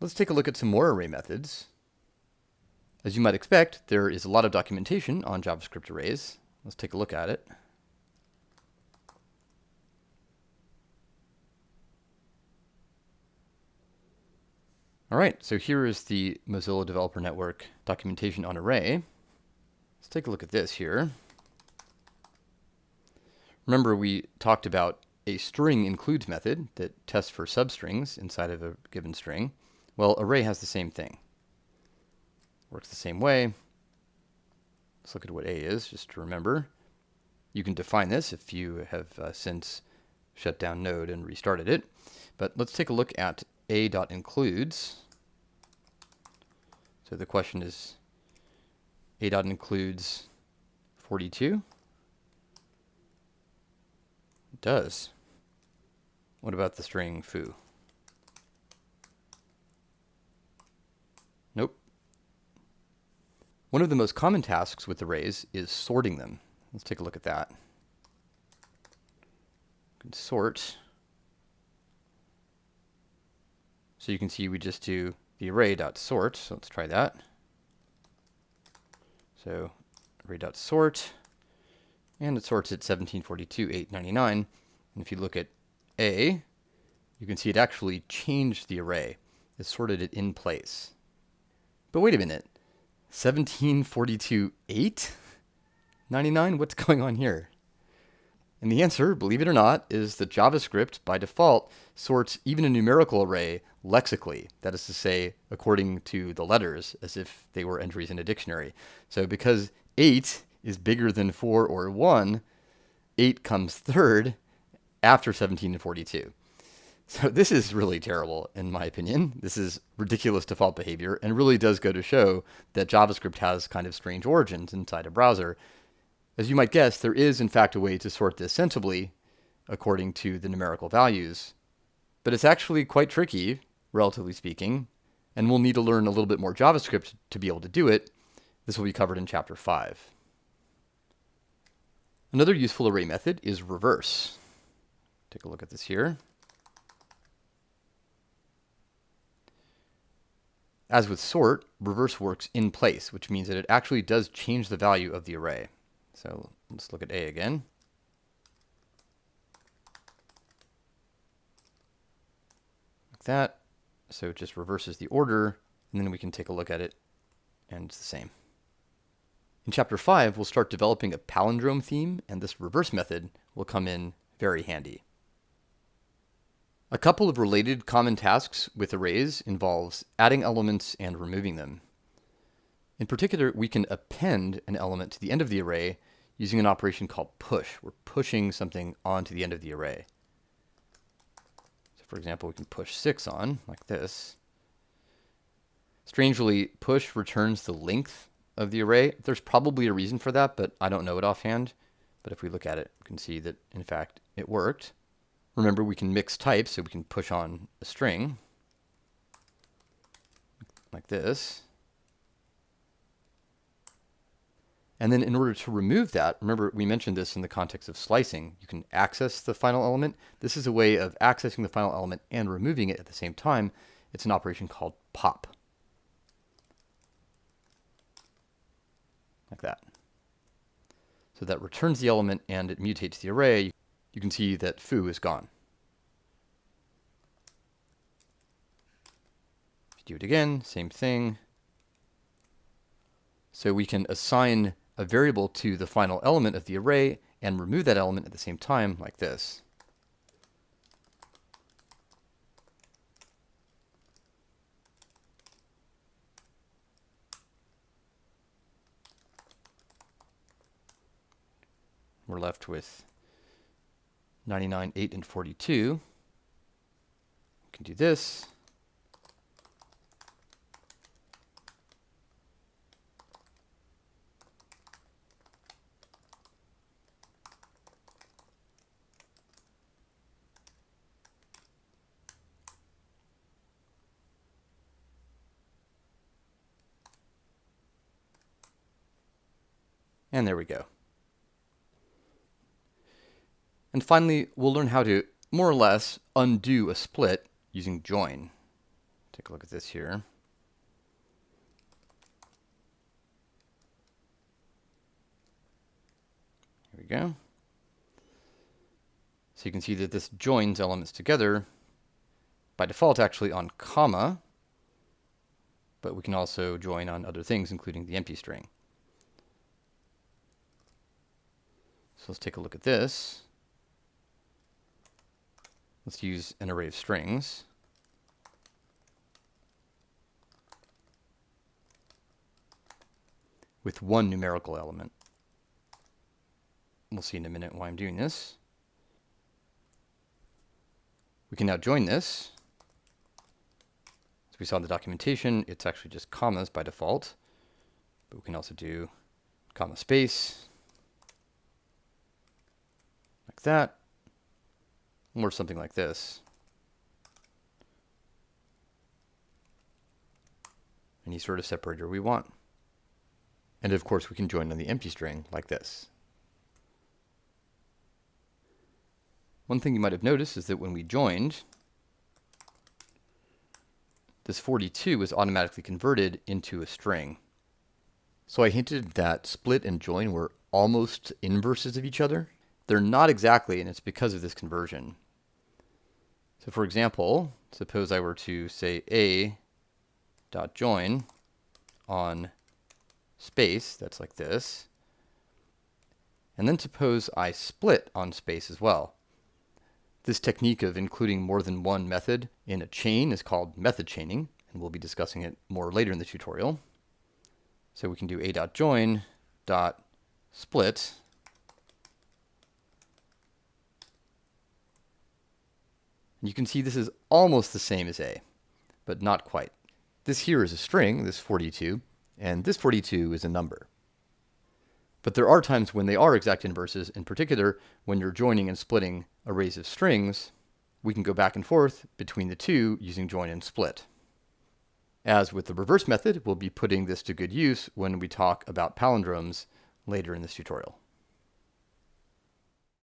Let's take a look at some more array methods. As you might expect, there is a lot of documentation on JavaScript arrays. Let's take a look at it. All right, so here is the Mozilla Developer Network documentation on array. Let's take a look at this here. Remember we talked about a string includes method that tests for substrings inside of a given string. Well, array has the same thing. Works the same way. Let's look at what A is, just to remember. You can define this if you have uh, since shut down Node and restarted it. But let's take a look at a.includes. So the question is a.includes 42? It does. What about the string foo? One of the most common tasks with arrays is sorting them. Let's take a look at that. sort So you can see we just do the array.sort. So let's try that. So array.sort, and it sorts at 1742, 899. And if you look at A, you can see it actually changed the array. It sorted it in place. But wait a minute. 1742, 899? What's going on here? And the answer, believe it or not, is that JavaScript, by default, sorts even a numerical array lexically. That is to say, according to the letters, as if they were entries in a dictionary. So because 8 is bigger than 4 or 1, 8 comes third after 17 and 42. So this is really terrible, in my opinion. This is ridiculous default behavior and really does go to show that JavaScript has kind of strange origins inside a browser as you might guess, there is in fact a way to sort this sensibly according to the numerical values, but it's actually quite tricky, relatively speaking, and we'll need to learn a little bit more JavaScript to be able to do it. This will be covered in chapter 5. Another useful array method is reverse. Take a look at this here. As with sort, reverse works in place, which means that it actually does change the value of the array. So let's look at A again. Like that. So it just reverses the order, and then we can take a look at it, and it's the same. In chapter 5, we'll start developing a palindrome theme, and this reverse method will come in very handy. A couple of related common tasks with arrays involves adding elements and removing them. In particular, we can append an element to the end of the array using an operation called push. We're pushing something onto the end of the array. So for example, we can push 6 on, like this. Strangely, push returns the length of the array. There's probably a reason for that, but I don't know it offhand. But if we look at it, we can see that, in fact, it worked. Remember, we can mix types, so we can push on a string, like this. And then in order to remove that, remember we mentioned this in the context of slicing, you can access the final element. This is a way of accessing the final element and removing it at the same time. It's an operation called pop. Like that. So that returns the element and it mutates the array. You can see that foo is gone. do it again, same thing. So we can assign a variable to the final element of the array and remove that element at the same time like this. We're left with 99, 8, and 42. We can do this. And there we go. And finally, we'll learn how to more or less undo a split using join. take a look at this here. Here we go. So you can see that this joins elements together by default actually on comma, but we can also join on other things, including the empty string. So let's take a look at this. Let's use an array of strings. with one numerical element. We'll see in a minute why I'm doing this. We can now join this. As we saw in the documentation, it's actually just commas by default. But we can also do comma space, like that, or something like this. Any sort of separator we want. And of course, we can join on the empty string like this. One thing you might have noticed is that when we joined, this 42 was automatically converted into a string. So I hinted that split and join were almost inverses of each other. They're not exactly, and it's because of this conversion. So for example, suppose I were to say a dot join on space, that's like this, and then suppose I split on space as well. This technique of including more than one method in a chain is called method chaining, and we'll be discussing it more later in the tutorial. So we can do a.join dot split you can see this is almost the same as A, but not quite. This here is a string, this 42, and this 42 is a number. But there are times when they are exact inverses, in particular when you're joining and splitting arrays of strings, we can go back and forth between the two using join and split. As with the reverse method, we'll be putting this to good use when we talk about palindromes later in this tutorial.